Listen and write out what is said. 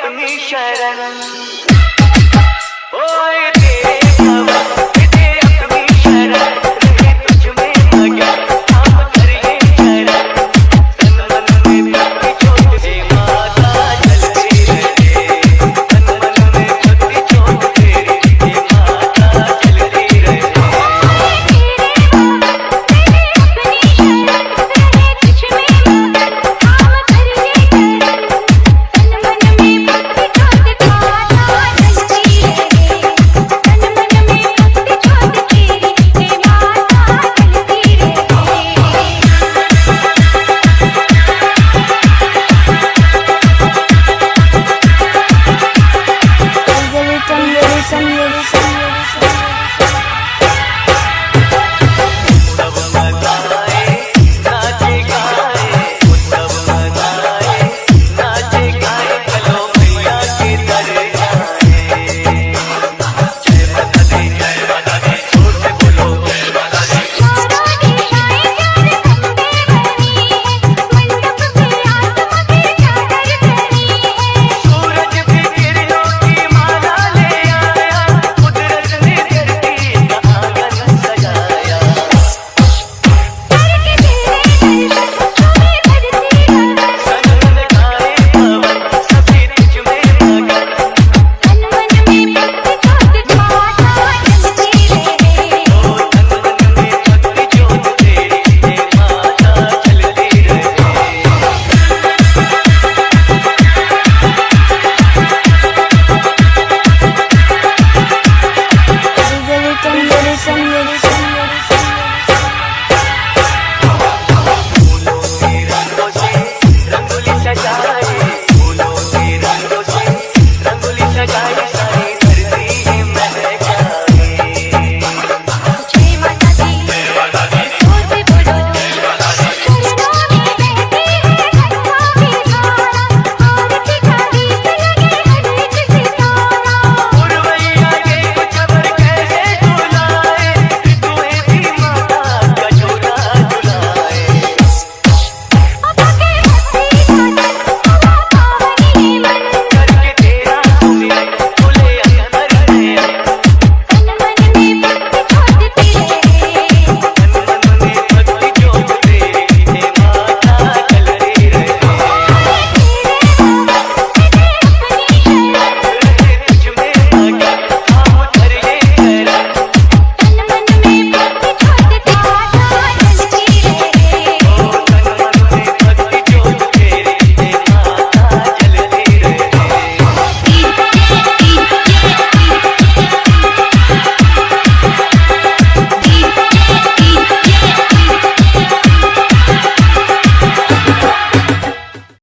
अपनी शरण। ओए